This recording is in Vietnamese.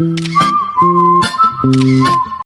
Thank you.